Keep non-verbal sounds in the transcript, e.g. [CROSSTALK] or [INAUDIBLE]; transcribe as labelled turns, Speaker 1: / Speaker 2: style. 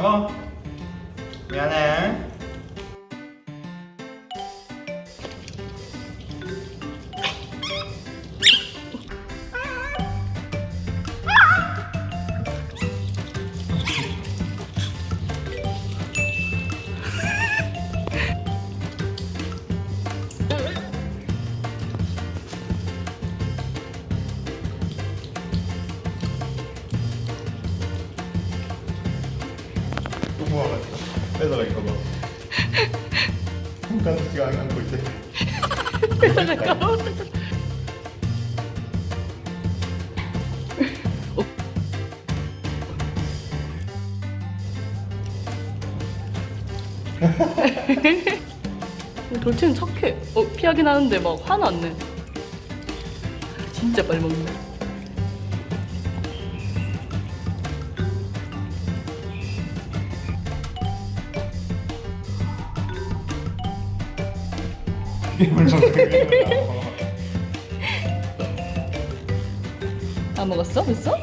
Speaker 1: 먹어. 미안해 이거 손가락지가 안 감고 있대
Speaker 2: 뺏어갈까? [LAUGHS] 돌체는 착해. 어, 피하긴 하는데 막 화는 안 내. 진짜 빨리 먹네.
Speaker 1: 게임을
Speaker 2: 다 먹었어? 벌써?